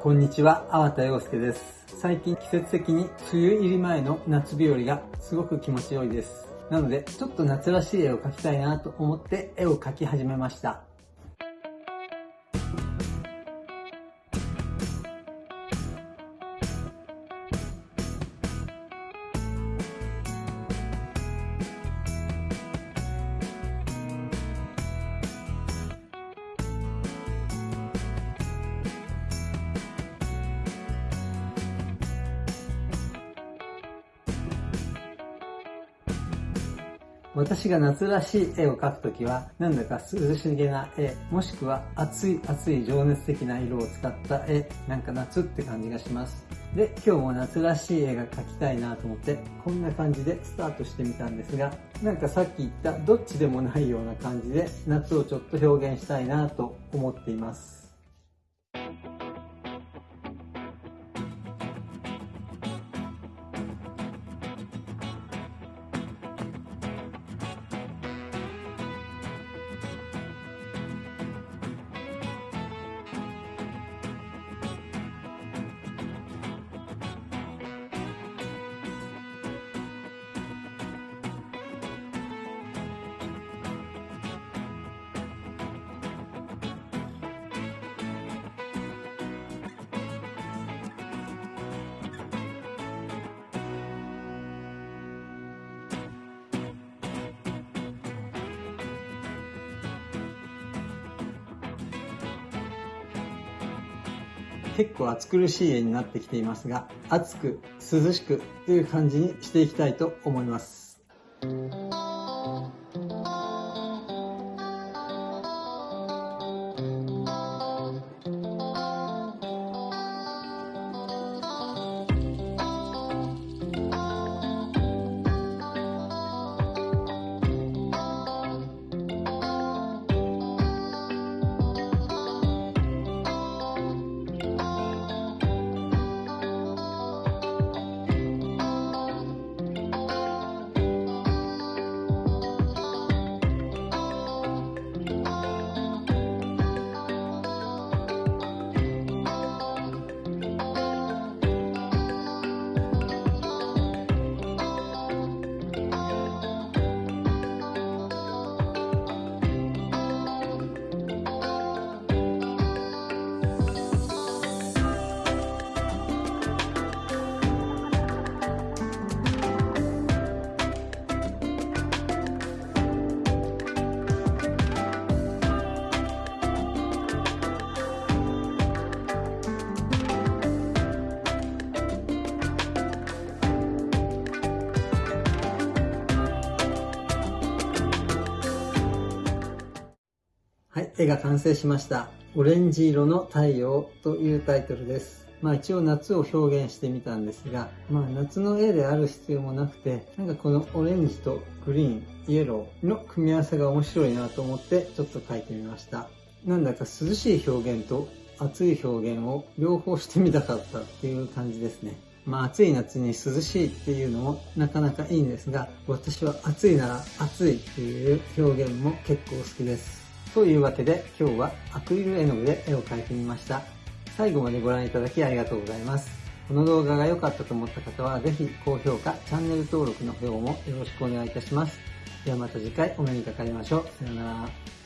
こんにちは、粟田洋介です。最近季節的に梅雨入り前の夏日和がすごく気持ち良いです。なので、ちょっと夏らしい絵を描きたいなと思って絵を描き始めました。私が夏らしい絵を描くときは、なんだか涼しげな絵、もしくは熱い熱い情熱的な色を使った絵、なんか夏って感じがします。で、今日も夏らしい絵が描きたいなと思って、こんな感じでスタートしてみたんですが、なんかさっき言ったどっちでもないような感じで、夏をちょっと表現したいなと思っています。結構暑苦しい絵になってきていますが、暑く涼しくという感じにしていきたいと思います。絵が完成しました。オレンジ色の太陽というタイトルです。まあ一応夏を表現してみたんですが、まあ夏の絵である必要もなくて、なんかこのオレンジとグリーン、イエローの組み合わせが面白いなと思ってちょっと描いてみました。なんだか涼しい表現と暑い表現を両方してみたかったっていう感じですね。まあ暑い夏に涼しいっていうのもなかなかいいんですが、私は暑いなら暑いっていう表現も結構好きです。というわけで今日はアクリル絵の具で絵を描いてみました。最後までご覧いただきありがとうございます。この動画が良かったと思った方はぜひ高評価、チャンネル登録の方もよろしくお願いいたします。ではまた次回お目にかかりましょう。さよなら。